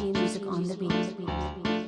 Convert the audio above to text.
Music on the beat.